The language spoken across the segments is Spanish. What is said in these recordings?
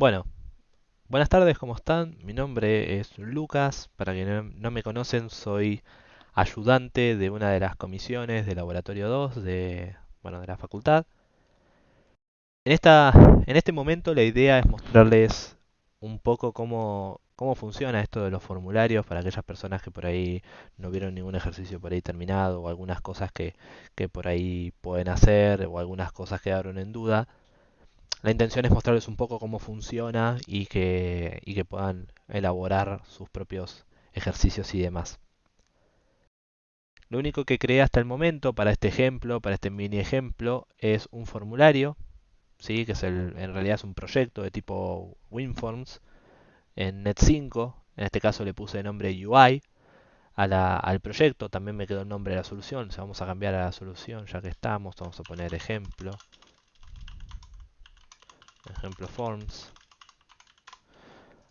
Bueno, buenas tardes, ¿cómo están? Mi nombre es Lucas, para quienes no me conocen soy ayudante de una de las comisiones de Laboratorio 2 de, bueno, de la facultad. En, esta, en este momento la idea es mostrarles un poco cómo, cómo funciona esto de los formularios para aquellas personas que por ahí no vieron ningún ejercicio por ahí terminado o algunas cosas que, que por ahí pueden hacer o algunas cosas quedaron en duda. La intención es mostrarles un poco cómo funciona y que, puedan elaborar sus propios ejercicios y demás. Lo único que creé hasta el momento para este ejemplo, para este mini ejemplo, es un formulario, ¿sí? que es el, en realidad es un proyecto de tipo WinForms en Net5. En este caso le puse el nombre UI a la, al proyecto, también me quedó el nombre de la solución. vamos a cambiar a la solución ya que estamos, vamos a poner ejemplo ejemplo forms.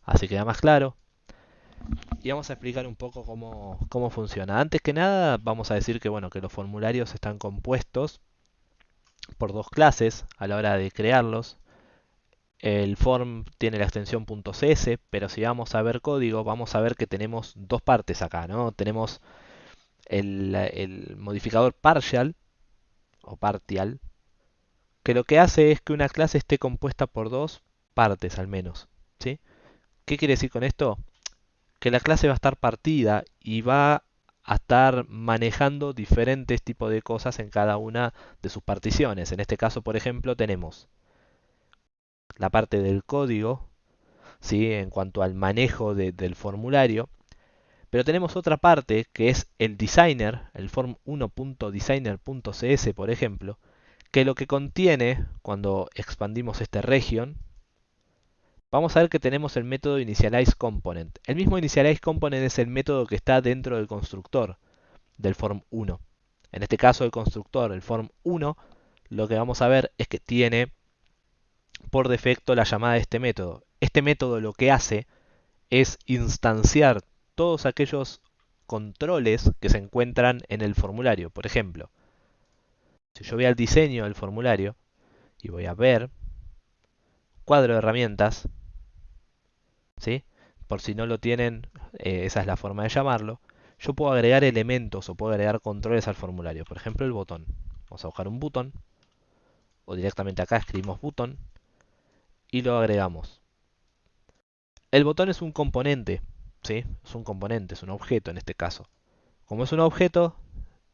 Así queda más claro. Y vamos a explicar un poco cómo, cómo funciona. Antes que nada, vamos a decir que bueno, que los formularios están compuestos por dos clases a la hora de crearlos. El form tiene la extensión .cs, pero si vamos a ver código, vamos a ver que tenemos dos partes acá, ¿no? Tenemos el, el modificador partial o partial, que lo que hace es que una clase esté compuesta por dos partes al menos. ¿sí? ¿Qué quiere decir con esto? Que la clase va a estar partida y va a estar manejando diferentes tipos de cosas en cada una de sus particiones. En este caso, por ejemplo, tenemos la parte del código, ¿sí? en cuanto al manejo del formulario, pero tenemos otra parte que es el designer, el form1.designer.cs, por ejemplo, que lo que contiene, cuando expandimos este region, vamos a ver que tenemos el método initializeComponent. El mismo initializeComponent es el método que está dentro del constructor del form1. En este caso el constructor, el form1, lo que vamos a ver es que tiene por defecto la llamada de este método. Este método lo que hace es instanciar todos aquellos controles que se encuentran en el formulario. Por ejemplo, si yo voy al diseño del formulario y voy a ver cuadro de herramientas, ¿sí? por si no lo tienen, eh, esa es la forma de llamarlo, yo puedo agregar elementos o puedo agregar controles al formulario. Por ejemplo, el botón. Vamos a buscar un botón o directamente acá escribimos botón y lo agregamos. El botón es un componente, ¿sí? Es un componente, es un objeto en este caso. Como es un objeto,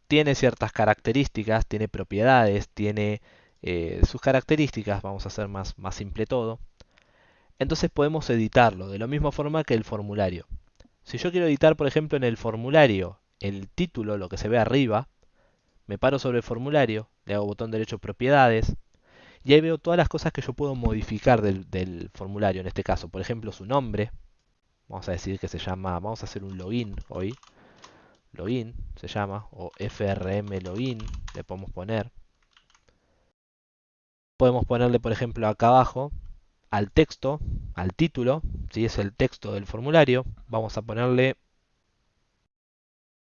tiene ciertas características, tiene propiedades, tiene eh, sus características, vamos a hacer más, simple todo. Entonces podemos editarlo de la misma forma que el formulario. Si yo quiero editar, por ejemplo, en el formulario el título, lo que se ve arriba, me paro sobre el formulario, le hago botón derecho propiedades, y ahí veo todas las cosas que yo puedo modificar del, del, formulario, en este caso, por ejemplo, su nombre, vamos a decir que se llama, vamos a hacer un login hoy, login se llama, o frm login le podemos poner. Podemos ponerle, por ejemplo, acá abajo, al texto, al título, si es el texto del formulario, vamos a ponerle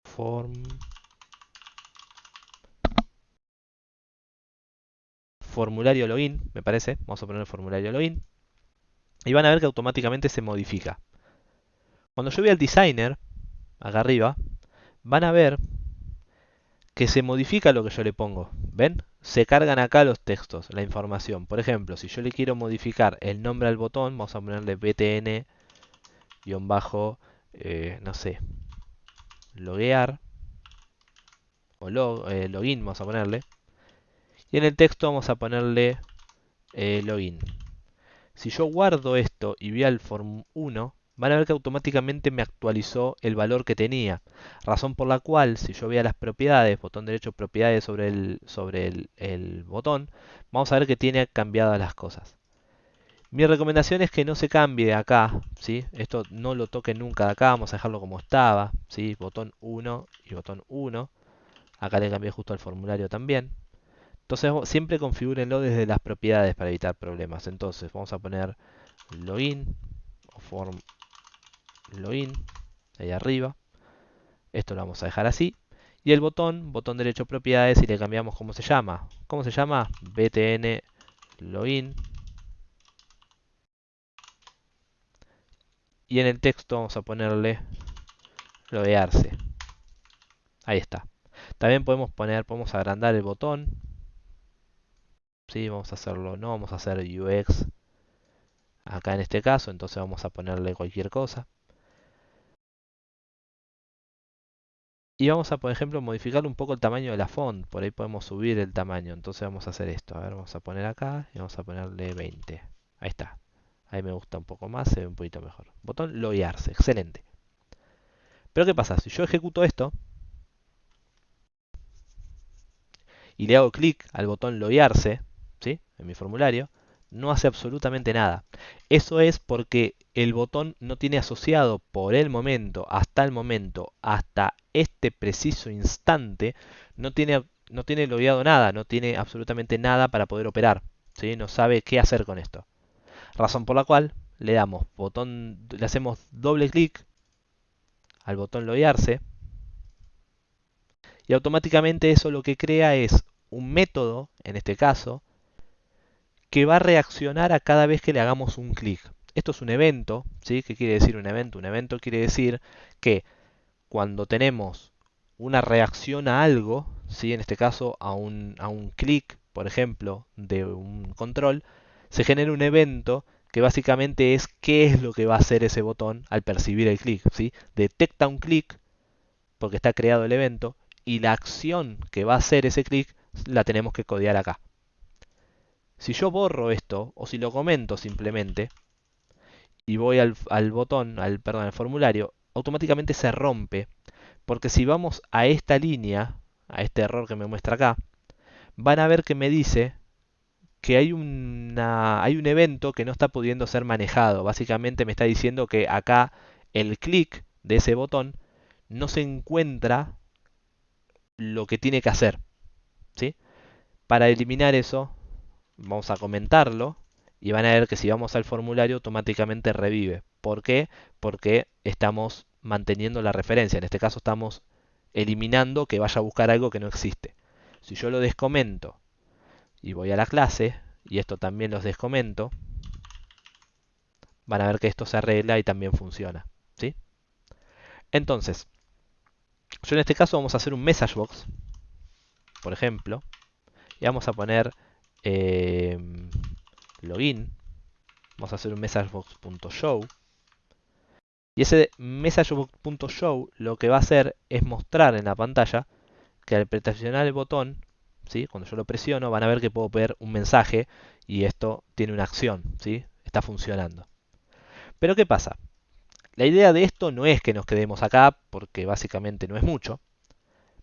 form formulario login, me parece. Vamos a poner formulario login. Y van a ver que automáticamente se modifica. Cuando yo voy al designer, acá arriba, van a ver que se modifica lo que yo le pongo. ¿Ven? Se cargan acá los textos, la información. Por ejemplo, si yo le quiero modificar el nombre al botón, vamos a ponerle btn bajo, eh, no sé, loguear o eh, login vamos a ponerle. Y en el texto vamos a ponerle eh, login. Si yo guardo esto y voy al form 1, van a ver que automáticamente me actualizó el valor que tenía. Razón por la cual, si yo voy a las propiedades, botón derecho propiedades sobre el, sobre el, botón, vamos a ver que tiene cambiadas las cosas. Mi recomendación es que no se cambie acá, ¿sí? Esto no lo toque nunca de acá, vamos a dejarlo como estaba, ¿sí? Botón 1 y botón 1. Acá le cambié justo al formulario también. Entonces siempre configúrenlo desde las propiedades para evitar problemas. Entonces vamos a poner login o form login, ahí arriba. Esto lo vamos a dejar así. Y el botón, botón derecho propiedades, y le cambiamos cómo se llama. ¿Cómo se llama? btn login. Y en el texto vamos a ponerle loguearse. Ahí está. También podemos poner, podemos agrandar el botón. Sí, vamos a hacerlo, no vamos a hacer UX acá en este caso, entonces vamos a ponerle cualquier cosa. Y vamos a, por ejemplo, modificar un poco el tamaño de la font. Por ahí podemos subir el tamaño. Entonces vamos a hacer esto. A ver, vamos a poner acá y vamos a ponerle 20. Ahí está. Ahí me gusta un poco más, se ve un poquito mejor. Botón loguearse, excelente. Pero ¿qué pasa? Si yo ejecuto esto y le hago clic al botón loguearse, ¿sí? En mi formulario, no hace absolutamente nada. Eso es porque el botón no tiene asociado por el momento, hasta el momento, hasta este preciso instante, no tiene, no tiene logueado nada, no tiene absolutamente nada para poder operar. ¿sí? No sabe qué hacer con esto. Razón por la cual le damos botón, le hacemos doble clic al botón loguearse y automáticamente eso lo que crea es un método, en este caso, que va a reaccionar a cada vez que le hagamos un clic. Esto es un evento, ¿sí? ¿Qué quiere decir un evento? Un evento quiere decir que cuando tenemos una reacción a algo, ¿sí? en este caso a un, a un clic, por ejemplo, de un control, se genera un evento que básicamente es qué es lo que va a hacer ese botón al percibir el clic. ¿sí? Detecta un clic porque está creado el evento y la acción que va a hacer ese clic la tenemos que codear acá. Si yo borro esto, o si lo comento simplemente, y voy al, botón, al, perdón, al formulario, automáticamente se rompe. Porque si vamos a esta línea, a este error que me muestra acá, van a ver que me dice que hay, una, hay un evento que no está pudiendo ser manejado. Básicamente me está diciendo que acá el clic de ese botón no se encuentra lo que tiene que hacer. ¿sí? Para eliminar eso, vamos a comentarlo y van a ver que si vamos al formulario automáticamente revive. ¿Por qué? Porque estamos manteniendo la referencia. En este caso estamos eliminando que vaya a buscar algo que no existe. Si yo lo descomento y voy a la clase, y esto también los descomento, van a ver que esto se arregla y también funciona. ¿sí? Entonces, yo en este caso vamos a hacer un message box, por ejemplo, y vamos a poner eh, login. Vamos a hacer un messagebox.show. Y ese messagebox.show lo que va a hacer es mostrar en la pantalla que al presionar el botón, ¿sí? cuando yo lo presiono, van a ver que puedo ver un mensaje y esto tiene una acción, ¿sí? está funcionando. Pero ¿qué pasa? La idea de esto no es que nos quedemos acá, porque básicamente no es mucho,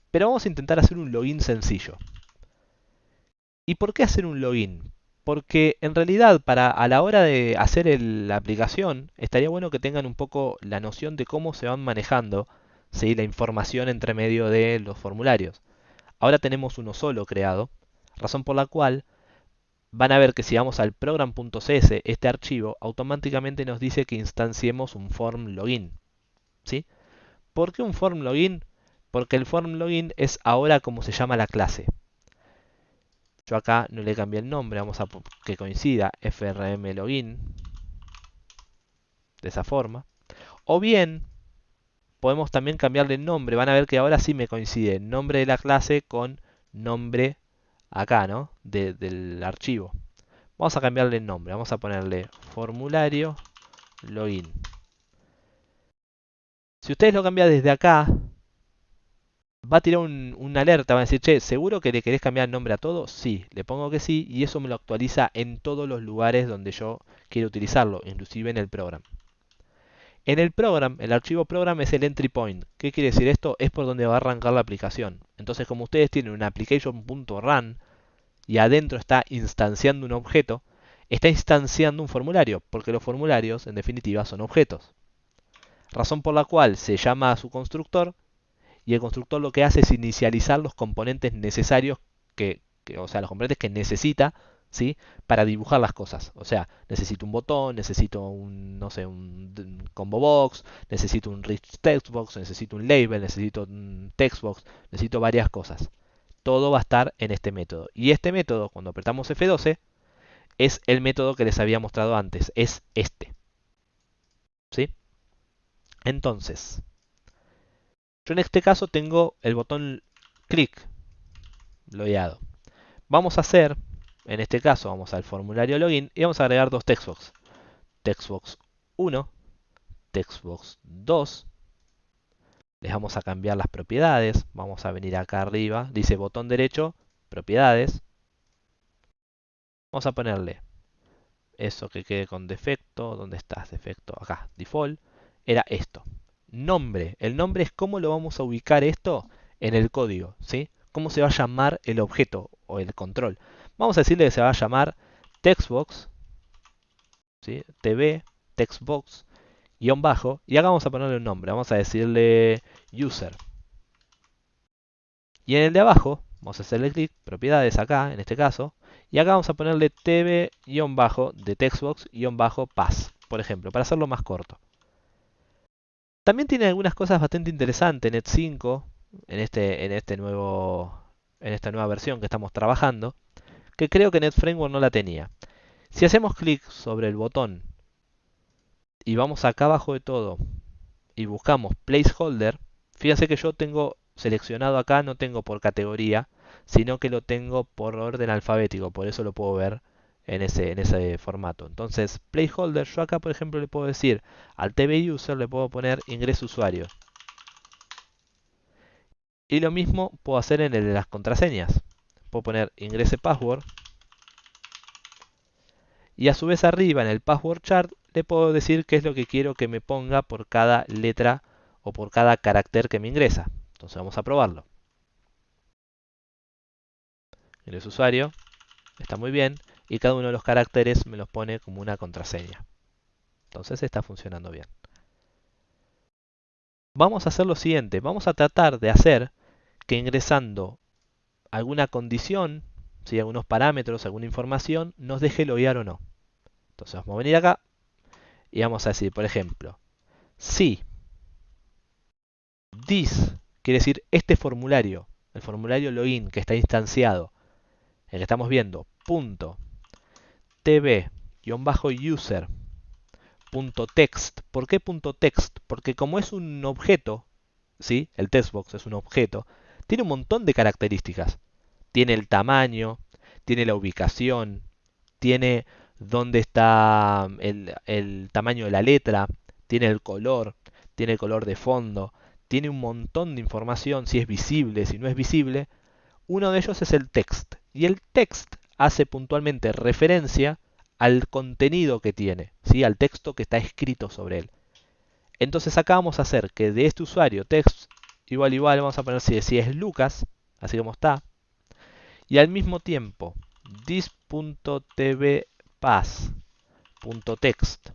pero vamos a intentar hacer un login sencillo. ¿Y por qué hacer un login? Porque en realidad para a la hora de hacer la aplicación estaría bueno que tengan un poco la noción de cómo se van manejando la información entre medio de los formularios. Ahora tenemos uno solo creado, razón por la cual van a ver que si vamos al program.cs, este archivo automáticamente nos dice que instanciemos un form login. ¿sí? ¿Por qué un form login? Porque el form login es ahora como se llama la clase. Yo acá no le cambié el nombre, vamos a que coincida frm login de esa forma. O bien podemos también cambiarle el nombre. Van a ver que ahora sí me coincide nombre de la clase con nombre acá, ¿no? del archivo. Vamos a cambiarle el nombre. Vamos a ponerle formulario login. Si ustedes lo cambian desde acá, va a tirar un, alerta, va a decir, che, ¿seguro que le querés cambiar el nombre a todo? Sí, le pongo que sí y eso me lo actualiza en todos los lugares donde yo quiero utilizarlo, inclusive en el programa. En el program, el archivo program es el entry point. ¿Qué quiere decir esto? Es por donde va a arrancar la aplicación. Entonces, como ustedes tienen una application.run y adentro está instanciando un objeto, está instanciando un formulario, porque los formularios, en definitiva, son objetos. Razón por la cual se llama a su constructor y el constructor lo que hace es inicializar los componentes necesarios que, o sea, los componentes que necesita ¿sí? para dibujar las cosas. O sea, necesito un botón, necesito un, no sé, un, combo box, necesito un rich text box, necesito un label, necesito un text box, necesito varias cosas. Todo va a estar en este método. Y este método, cuando apretamos F12, es el método que les había mostrado antes, es este. ¿Sí? Entonces, yo en este caso tengo el botón clic logueado. Vamos a hacer, en este caso vamos al formulario login y vamos a agregar dos textbox. Textbox 1, textbox 2. Les vamos a cambiar las propiedades. Vamos a venir acá arriba, dice botón derecho, propiedades. Vamos a ponerle eso que quede con defecto. ¿Dónde estás? Defecto. Acá, default. Era esto. Nombre. El nombre es cómo lo vamos a ubicar esto en el código. ¿sí? Cómo se va a llamar el objeto o el control. Vamos a decirle que se va a llamar textbox. ¿sí? TV, textbox, guion bajo. Y acá vamos a ponerle un nombre. Vamos a decirle user. Y en el de abajo, vamos a hacerle clic, propiedades acá, en este caso. Y acá vamos a ponerle tv-de textbox-pass, por ejemplo, para hacerlo más corto. También tiene algunas cosas bastante interesantes Net 5, en, este, en, este nuevo, en esta nueva versión que estamos trabajando, que creo que Net Framework no la tenía. Si hacemos clic sobre el botón y vamos acá abajo de todo y buscamos placeholder, fíjense que yo tengo seleccionado acá, no tengo por categoría, sino que lo tengo por orden alfabético, por eso lo puedo ver en ese, en ese formato. Entonces, placeholder, yo acá por ejemplo le puedo decir al TV user, le puedo poner ingreso usuario. Y lo mismo puedo hacer en el de las contraseñas. Puedo poner ingrese password. Y a su vez arriba en el password chart le puedo decir qué es lo que quiero que me ponga por cada letra o por cada carácter que me ingresa. Entonces vamos a probarlo. El usuario está muy bien y cada uno de los caracteres me los pone como una contraseña. Entonces está funcionando bien. Vamos a hacer lo siguiente, vamos a tratar de hacer que ingresando alguna condición, si algunos parámetros, alguna información, nos deje loguear o no. Entonces vamos a venir acá y vamos a decir, por ejemplo, si this quiere decir este formulario, el formulario login que está instanciado, el que estamos viendo, punto tv-user punto text. ¿Por qué text? Porque como es un objeto, ¿sí? el textbox es un objeto, tiene un montón de características. Tiene el tamaño, tiene la ubicación, tiene dónde está el, el tamaño de la letra, tiene el color, tiene el color de fondo, tiene un montón de información, si es visible, si no es visible. Uno de ellos es el text. Y el text hace puntualmente referencia al contenido que tiene, ¿sí? al texto que está escrito sobre él. Entonces acá vamos a hacer que de este usuario text igual igual vamos a poner si, es Lucas, así como está, y al mismo tiempo this.tvpass.text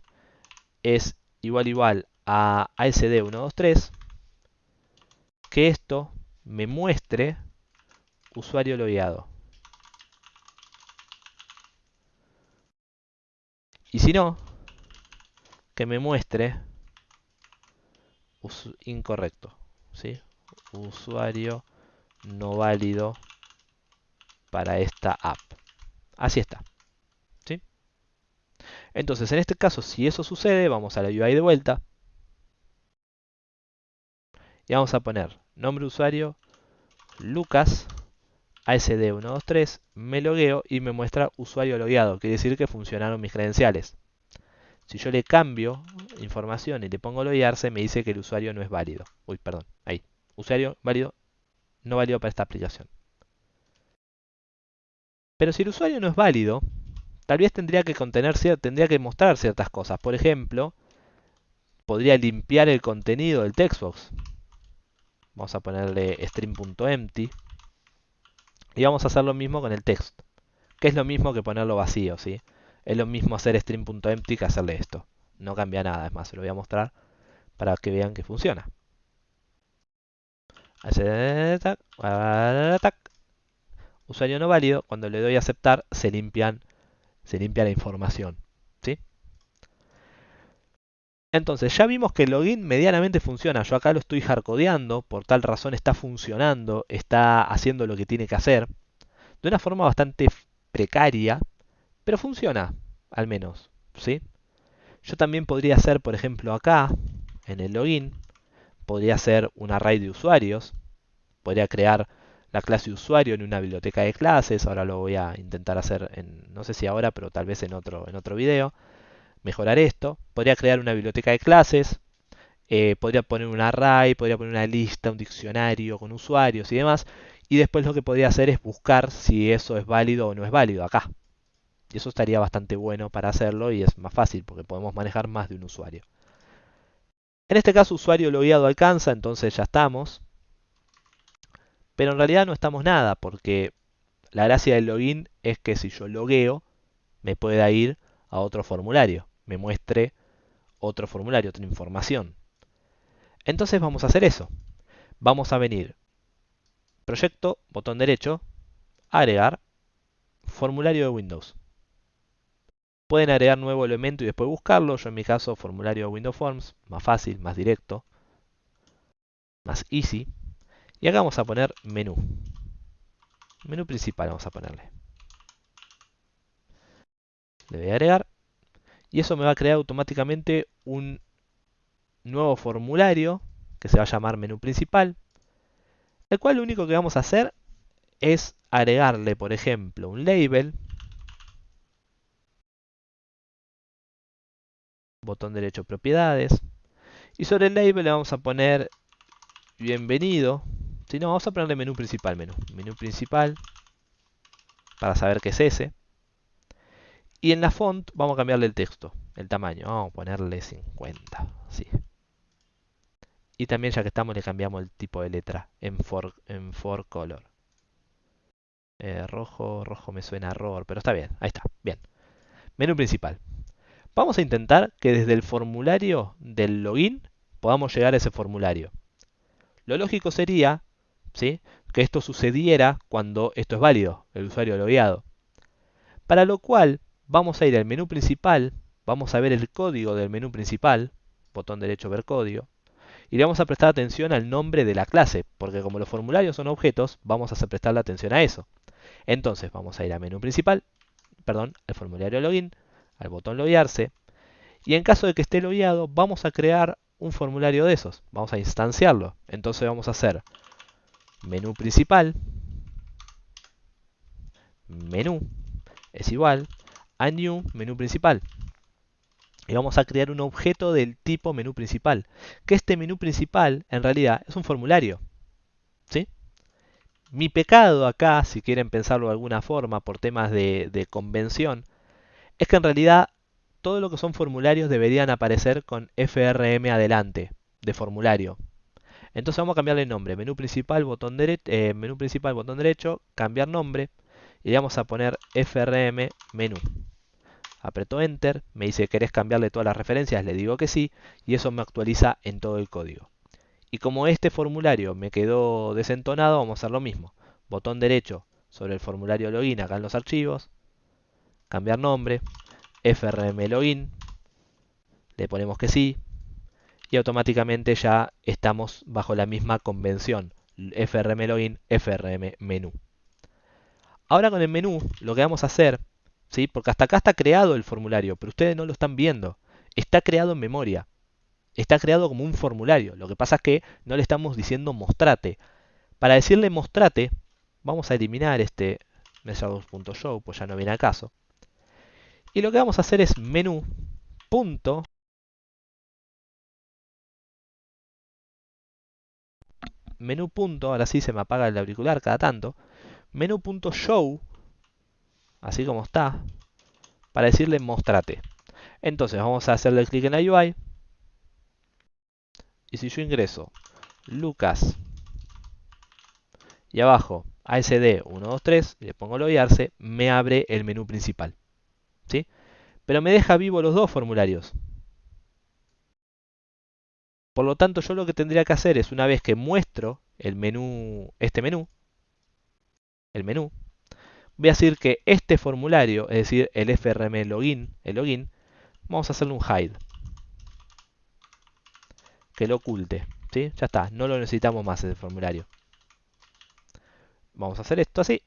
es igual igual a ASD123, que esto me muestre usuario logueado. Y si no, que me muestre incorrecto. ¿sí? Usuario no válido para esta app. Así está. ¿sí? Entonces, en este caso, si eso sucede, vamos a la UI de vuelta. Y vamos a poner nombre usuario, Lucas, ASD123, me logueo y me muestra usuario logueado, quiere decir que funcionaron mis credenciales. Si yo le cambio información y le pongo loguearse, me dice que el usuario no es válido. Uy, perdón, ahí. Usuario válido, no válido para esta aplicación. Pero si el usuario no es válido, tal vez tendría que contener, tendría que mostrar ciertas cosas. Por ejemplo, podría limpiar el contenido del textbox. Vamos a ponerle string.empty. Y vamos a hacer lo mismo con el text, que es lo mismo que ponerlo vacío, ¿sí? Es lo mismo hacer string.empty que hacerle esto. No cambia nada, es más, se lo voy a mostrar para que vean que funciona. Usuario no válido, cuando le doy a aceptar se limpian se limpia la información. Entonces, ya vimos que el login medianamente funciona. Yo acá lo estoy hardcodeando, por tal razón está funcionando, está haciendo lo que tiene que hacer. De una forma bastante precaria, pero funciona, al menos. ¿sí? Yo también podría hacer, por ejemplo, acá, en el login podría ser un array de usuarios, podría crear la clase usuario en una biblioteca de clases, ahora lo voy a intentar hacer, en, no sé si ahora, pero tal vez en otro, en otro video, mejorar esto, podría crear una biblioteca de clases, eh, podría poner un array, podría poner una lista, un diccionario con usuarios y demás, y después lo que podría hacer es buscar si eso es válido o no es válido acá. Y eso estaría bastante bueno para hacerlo y es más fácil porque podemos manejar más de un usuario. En este caso usuario logueado alcanza, entonces ya estamos. Pero en realidad no estamos nada porque la gracia del login es que si yo logueo me pueda ir a otro formulario, me muestre otro formulario, otra información. Entonces vamos a hacer eso. Vamos a venir, proyecto, botón derecho, agregar, formulario de Windows. Pueden agregar nuevo elemento y después buscarlo. Yo en mi caso, formulario de Windows Forms, más fácil, más directo, más easy. Y acá vamos a poner menú. Menú principal vamos a ponerle. Le voy a agregar. Y eso me va a crear automáticamente un nuevo formulario que se va a llamar menú principal. El cual lo único que vamos a hacer es agregarle, por ejemplo, un label. Botón derecho propiedades. Y sobre el label le vamos a poner bienvenido si no, vamos a ponerle menú principal, menú. Menú principal. Para saber qué es ese. Y en la font vamos a cambiarle el texto, el tamaño. Vamos a ponerle 50. Sí. Y también ya que estamos le cambiamos el tipo de letra en for, en for color. Eh, rojo, rojo me suena a error, pero está bien. Ahí está, bien. Menú principal. Vamos a intentar que desde el formulario del login podamos llegar a ese formulario. Lo lógico sería que esto sucediera cuando esto es válido, el usuario logueado. Para lo cual vamos a ir al menú principal, vamos a ver el código del menú principal, botón derecho ver código, y le vamos a prestar atención al nombre de la clase, porque como los formularios son objetos, vamos a prestarle atención a eso. Entonces vamos a ir al menú principal, perdón, al formulario login, al botón loguearse, y en caso de que esté logueado, vamos a crear un formulario de esos, vamos a instanciarlo. Entonces vamos a hacer menú principal, menú es igual a new menú principal. Y vamos a crear un objeto del tipo menú principal. Que este menú principal en realidad es un formulario. ¿Sí? Mi pecado acá, si quieren pensarlo de alguna forma por temas de, de convención, es que en realidad todo lo que son formularios deberían aparecer con FRM adelante, de formulario. Entonces vamos a cambiarle el nombre. Menú principal, botón, derecho, eh, menú principal, botón derecho, cambiar nombre. Y vamos a poner FRM menú. Aprieto Enter, me dice ¿querés cambiarle todas las referencias? Le digo que sí, y eso me actualiza en todo el código. Y como este formulario me quedó desentonado, vamos a hacer lo mismo. Botón derecho sobre el formulario login acá en los archivos, cambiar nombre, FRM login, le ponemos que sí, y automáticamente ya estamos bajo la misma convención. FRM login, FRM menú. Ahora con el menú lo que vamos a hacer, ¿sí? porque hasta acá está creado el formulario, pero ustedes no lo están viendo. Está creado en memoria. Está creado como un formulario. Lo que pasa es que no le estamos diciendo mostrate. Para decirle mostrate, vamos a eliminar este show pues ya no viene a caso. Y lo que vamos a hacer es menú punto menú punto, ahora sí se me apaga el auricular cada tanto, menú punto show, así como está, para decirle mostrate. Entonces vamos a hacerle clic en la UI. Y si yo ingreso Lucas y abajo ASD 123 y le pongo loguearse, me abre el menú principal. ¿Sí? Pero me deja vivo los dos formularios. Por lo tanto, yo lo que tendría que hacer es, una vez que muestro el menú, este menú, el menú, voy a decir que este formulario, es decir, el FRM login, el login, vamos a hacerle un hide. Que lo oculte. ¿sí? Ya está, no lo necesitamos más ese formulario. Vamos a hacer esto así.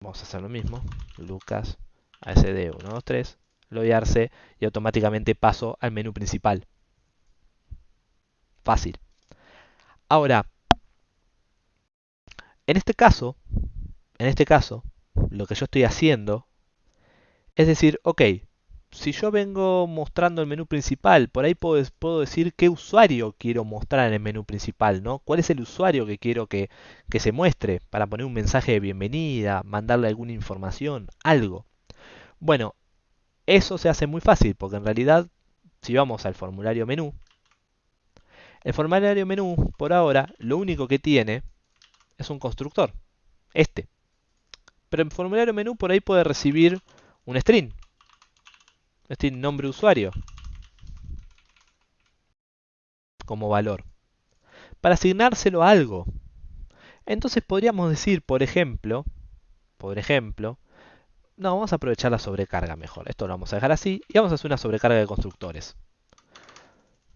Vamos a hacer lo mismo. Lucas ASD 123 loguearse y automáticamente paso al menú principal. Fácil. Ahora, en este caso, en este caso, lo que yo estoy haciendo es decir, ok, si yo vengo mostrando el menú principal, por ahí puedo, puedo, decir qué usuario quiero mostrar en el menú principal, ¿no? ¿Cuál es el usuario que quiero que, que se muestre para poner un mensaje de bienvenida, mandarle alguna información, algo? Bueno, eso se hace muy fácil porque en realidad, si vamos al formulario menú, el formulario menú, por ahora, lo único que tiene es un constructor, este. Pero el formulario menú por ahí puede recibir un string, string nombre usuario, como valor, para asignárselo a algo. Entonces podríamos decir, por ejemplo, por ejemplo, no, vamos a aprovechar la sobrecarga mejor. Esto lo vamos a dejar así y vamos a hacer una sobrecarga de constructores.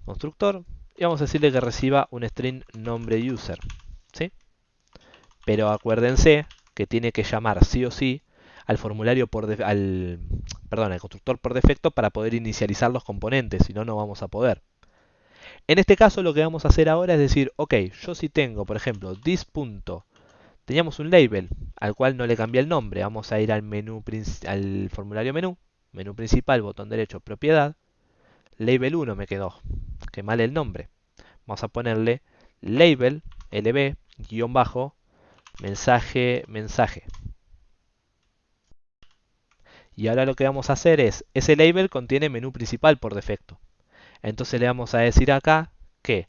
Constructor, y vamos a decirle que reciba un string nombre user. ¿sí? Pero acuérdense que tiene que llamar sí o sí al formulario por al, perdón, al constructor por defecto para poder inicializar los componentes, si no, no vamos a poder. En este caso lo que vamos a hacer ahora es decir, ok, yo si tengo, por ejemplo, this. Teníamos un label al cual no le cambié el nombre. Vamos a ir al menú al formulario menú, menú principal, botón derecho, propiedad. Label 1 me quedó, que mal el nombre. Vamos a ponerle label, lb, guion bajo, mensaje, mensaje. Y ahora lo que vamos a hacer es, ese label contiene menú principal por defecto. Entonces le vamos a decir acá que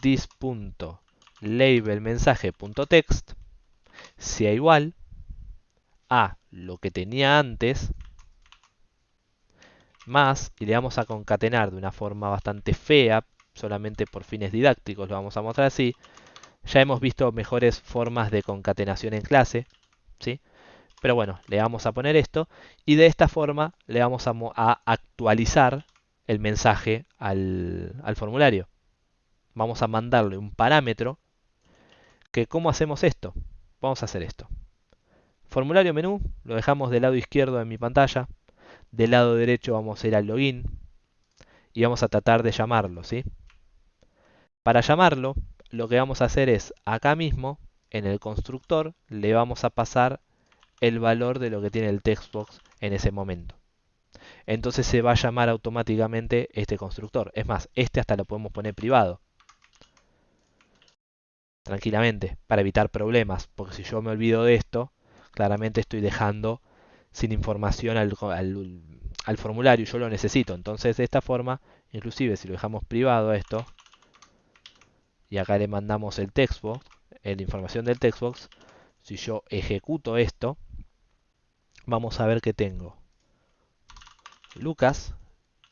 this.labelmensaje.text sea igual a lo que tenía antes más, y le vamos a concatenar de una forma bastante fea, solamente por fines didácticos lo vamos a mostrar así. Ya hemos visto mejores formas de concatenación en clase, ¿sí? Pero bueno, le vamos a poner esto y de esta forma le vamos a, actualizar el mensaje al, al formulario. Vamos a mandarle un parámetro que ¿cómo hacemos esto? Vamos a hacer esto. Formulario menú, lo dejamos del lado izquierdo de mi pantalla. Del lado derecho vamos a ir al login y vamos a tratar de llamarlo, ¿sí? Para llamarlo, lo que vamos a hacer es, acá mismo, en el constructor, le vamos a pasar el valor de lo que tiene el textbox en ese momento. Entonces se va a llamar automáticamente este constructor. Es más, este hasta lo podemos poner privado tranquilamente para evitar problemas, porque si yo me olvido de esto, claramente estoy dejando sin información al, al, formulario y yo lo necesito. Entonces de esta forma, inclusive si lo dejamos privado esto, y acá le mandamos el textbox, eh, la información del textbox, si yo ejecuto esto, vamos a ver que tengo Lucas,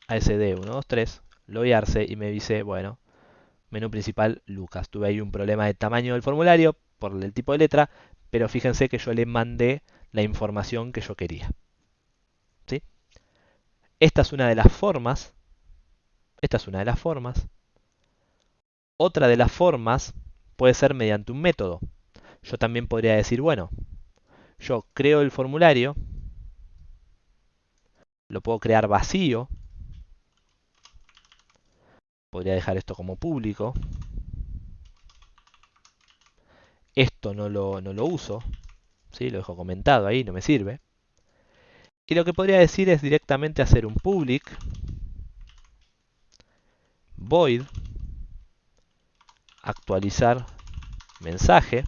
ASD123, loguearse y me dice, bueno, menú principal Lucas. Tuve ahí un problema de tamaño del formulario por el tipo de letra, pero fíjense que yo le mandé la información que yo quería. ¿Sí? Esta es una de las formas. Esta es una de las formas. Otra de las formas puede ser mediante un método. Yo también podría decir, bueno, yo creo el formulario, lo puedo crear vacío, Podría dejar esto como público. Esto no lo, no lo uso. ¿sí? Lo dejo comentado ahí, no me sirve. Y lo que podría decir es directamente hacer un public void actualizar mensaje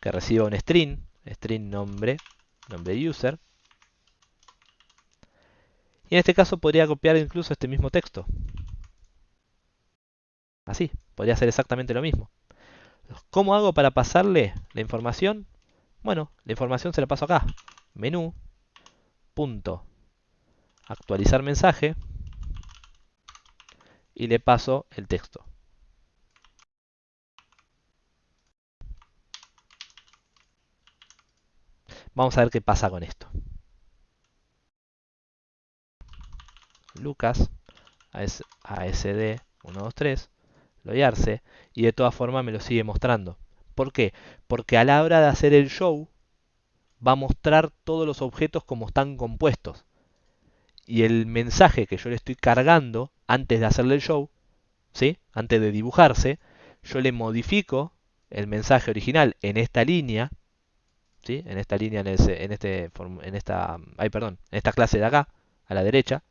que reciba un string, string nombre, nombre user. Y en este caso podría copiar incluso este mismo texto. Así, podría ser exactamente lo mismo. ¿Cómo hago para pasarle la información? Bueno, la información se la paso acá. Menú, punto, actualizar mensaje y le paso el texto. Vamos a ver qué pasa con esto. Lucas, ASD 123, loguearse y de todas formas me lo sigue mostrando. ¿Por qué? Porque a la hora de hacer el show va a mostrar todos los objetos como están compuestos. y el mensaje que yo le estoy cargando antes de hacerle el show, ¿sí? antes de dibujarse, yo le modifico el mensaje original en esta línea, en esta línea, en, este, en esta, en esta clase de acá, a la derecha,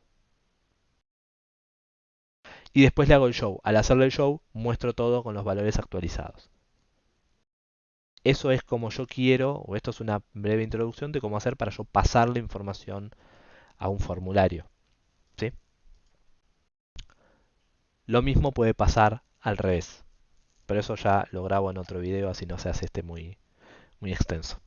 y después le hago el show. Al hacerle el show, muestro todo con los valores actualizados. Eso es como yo quiero, o esto es una breve introducción de cómo hacer para yo pasar la información a un formulario. ¿sí? Lo mismo puede pasar al revés. Pero eso ya lo grabo en otro video, así no se hace este muy, muy extenso.